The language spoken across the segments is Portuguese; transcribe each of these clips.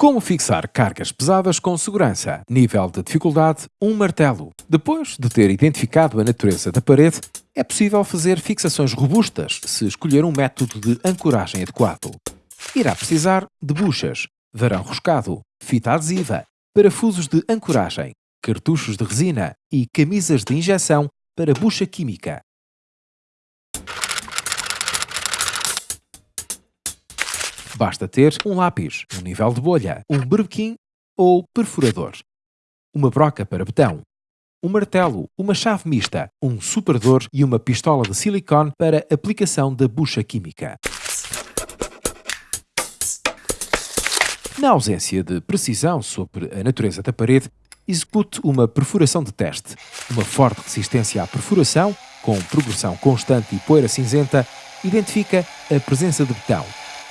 Como fixar cargas pesadas com segurança? Nível de dificuldade: um martelo. Depois de ter identificado a natureza da parede, é possível fazer fixações robustas se escolher um método de ancoragem adequado. Irá precisar de buchas, varão roscado, fita adesiva, parafusos de ancoragem, cartuchos de resina e camisas de injeção para bucha química. Basta ter um lápis, um nível de bolha, um berbequim ou perfurador, uma broca para betão, um martelo, uma chave mista, um superador e uma pistola de silicone para aplicação da bucha química. Na ausência de precisão sobre a natureza da parede, execute uma perfuração de teste. Uma forte resistência à perfuração, com progressão constante e poeira cinzenta, identifica a presença de betão.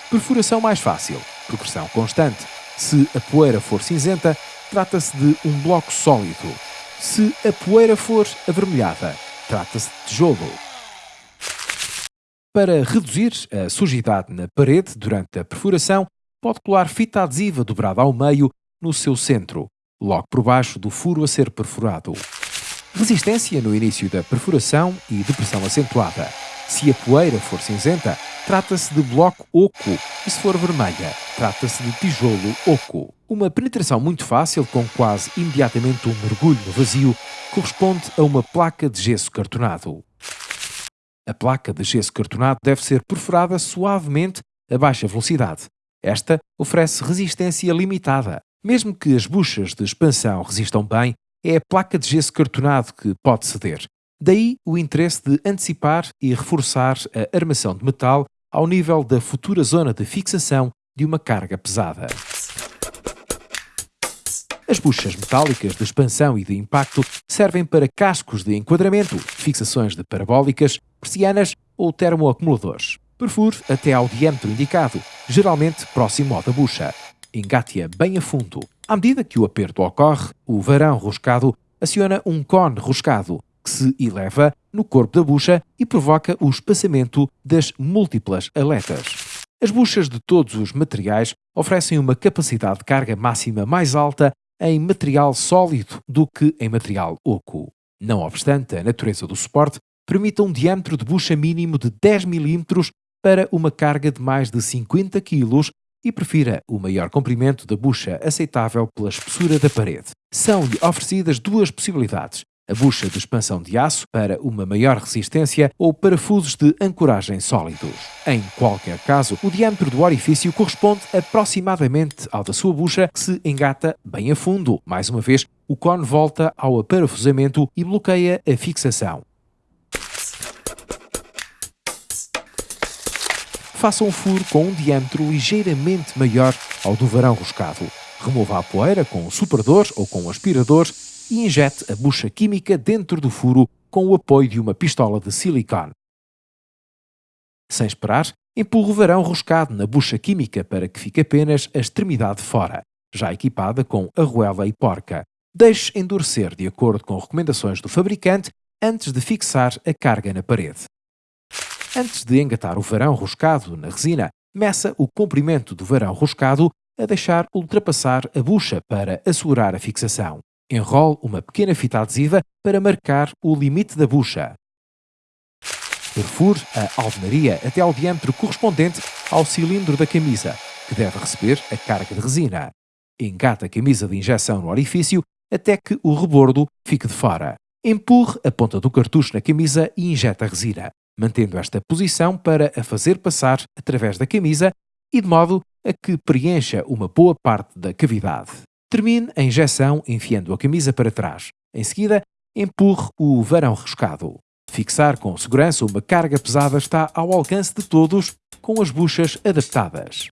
Perfuração mais fácil, progressão constante. Se a poeira for cinzenta, trata-se de um bloco sólido. Se a poeira for avermelhada, trata-se de tijolo. Para reduzir a sujidade na parede durante a perfuração, pode colar fita adesiva dobrada ao meio no seu centro, logo por baixo do furo a ser perfurado. Resistência no início da perfuração e depressão acentuada. Se a poeira for cinzenta, trata-se de bloco oco e se for vermelha, trata-se de tijolo oco. Uma penetração muito fácil, com quase imediatamente um mergulho no vazio, corresponde a uma placa de gesso cartonado. A placa de gesso cartonado deve ser perfurada suavemente a baixa velocidade. Esta oferece resistência limitada. Mesmo que as buchas de expansão resistam bem, é a placa de gesso cartonado que pode ceder. Daí o interesse de antecipar e reforçar a armação de metal ao nível da futura zona de fixação de uma carga pesada. As buchas metálicas de expansão e de impacto servem para cascos de enquadramento, fixações de parabólicas, persianas ou termoacumuladores. Perfure até ao diâmetro indicado, geralmente próximo ao da bucha. Engate-a bem a fundo. À medida que o aperto ocorre, o varão roscado aciona um cone roscado se eleva no corpo da bucha e provoca o espaçamento das múltiplas aletas. As buchas de todos os materiais oferecem uma capacidade de carga máxima mais alta em material sólido do que em material oco. Não obstante, a natureza do suporte permite um diâmetro de bucha mínimo de 10 mm para uma carga de mais de 50 kg e prefira o maior comprimento da bucha aceitável pela espessura da parede. São-lhe oferecidas duas possibilidades, a bucha de expansão de aço para uma maior resistência ou parafusos de ancoragem sólidos. Em qualquer caso, o diâmetro do orifício corresponde aproximadamente ao da sua bucha que se engata bem a fundo. Mais uma vez, o cone volta ao aparafusamento e bloqueia a fixação. Faça um furo com um diâmetro ligeiramente maior ao do varão roscado. Remova a poeira com superador ou com um aspirador e injete a bucha química dentro do furo com o apoio de uma pistola de silicone. Sem esperar, empurre o varão roscado na bucha química para que fique apenas a extremidade fora, já equipada com arruela e porca. Deixe endurecer de acordo com recomendações do fabricante antes de fixar a carga na parede. Antes de engatar o varão roscado na resina, meça o comprimento do varão roscado a deixar ultrapassar a bucha para assegurar a fixação. Enrole uma pequena fita adesiva para marcar o limite da bucha. Perfure a alvenaria até ao diâmetro correspondente ao cilindro da camisa, que deve receber a carga de resina. Engate a camisa de injeção no orifício até que o rebordo fique de fora. Empurre a ponta do cartucho na camisa e injeta a resina, mantendo esta posição para a fazer passar através da camisa e de modo a que preencha uma boa parte da cavidade. Termine a injeção enfiando a camisa para trás. Em seguida, empurre o varão roscado. Fixar com segurança uma carga pesada está ao alcance de todos com as buchas adaptadas.